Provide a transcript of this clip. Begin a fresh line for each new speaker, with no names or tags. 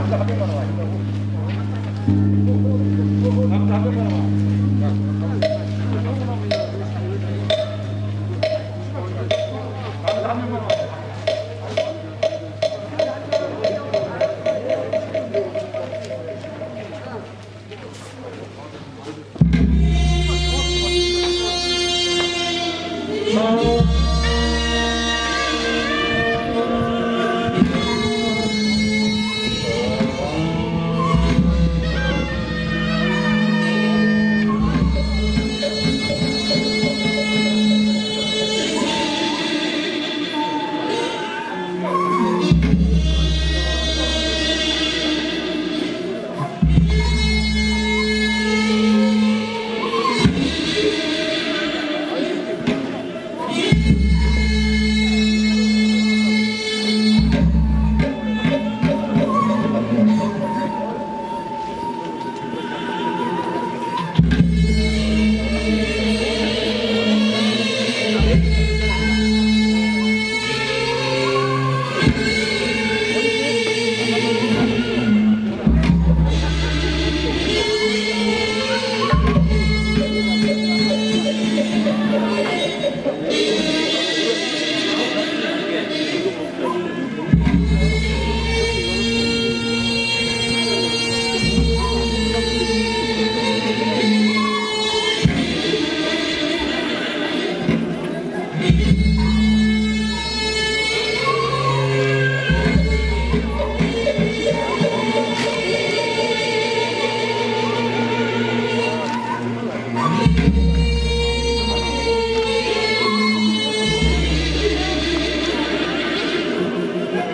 원 어,
어.